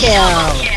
kill!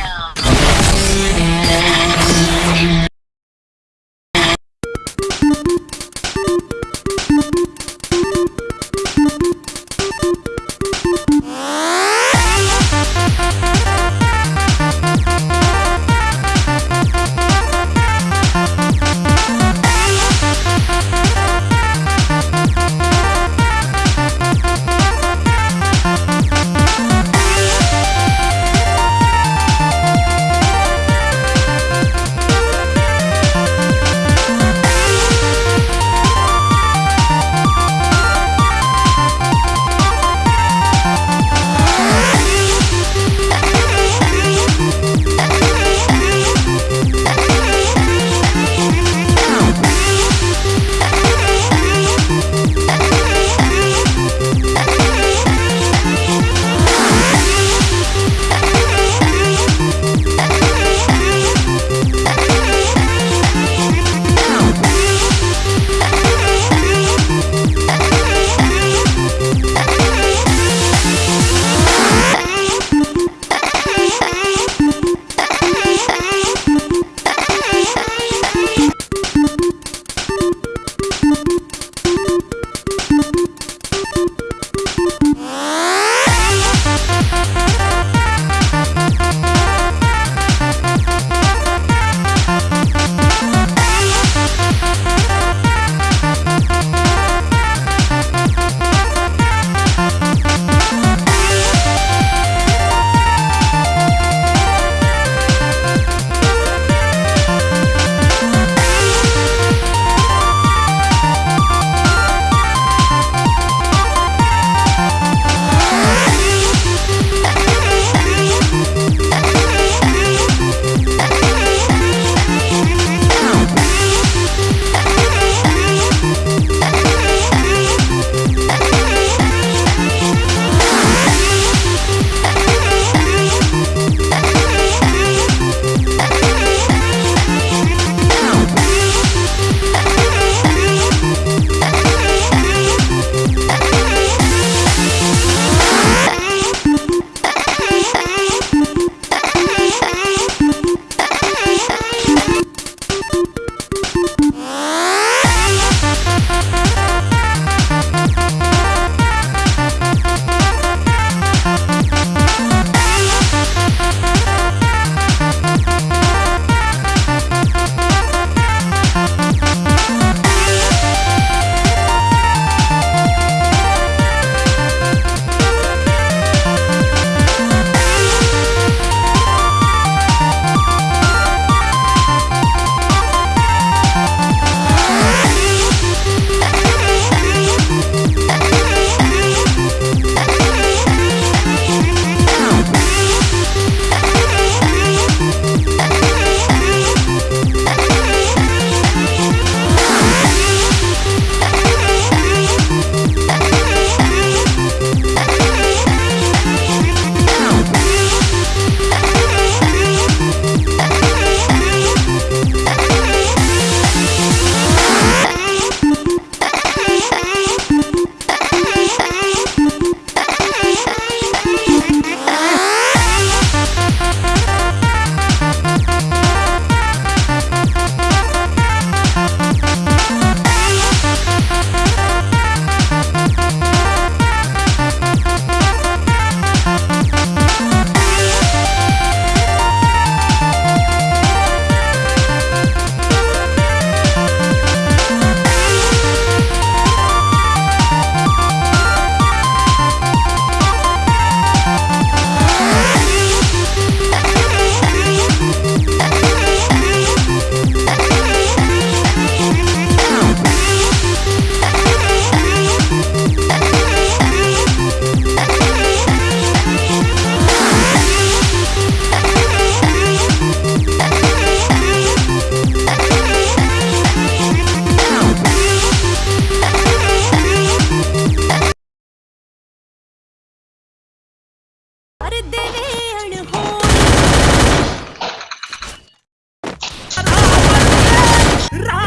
Right.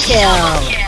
Kill.